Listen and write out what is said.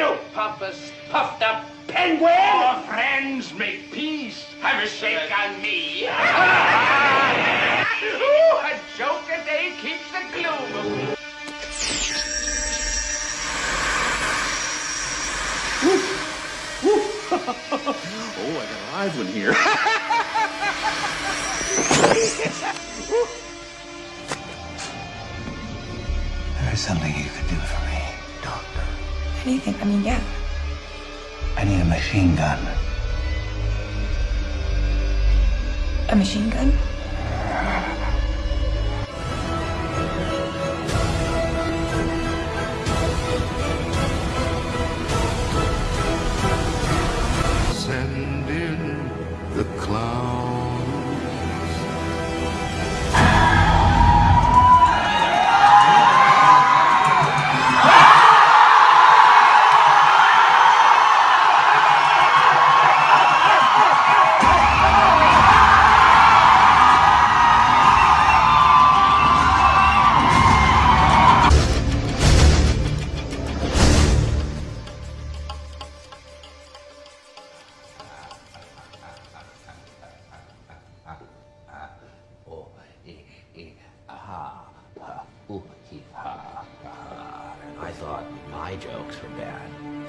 you pompous, puffed up penguin? Our friends make peace. Have a shake on me. Ooh, a joke a day keeps the gloom away. oh, I got a live one here. There is something you could do for me, Doctor. Anything. I mean, yeah. I need a machine gun. A machine gun? Send in the clown. Ha, ooh, hee, ha, ha. I thought my jokes were bad.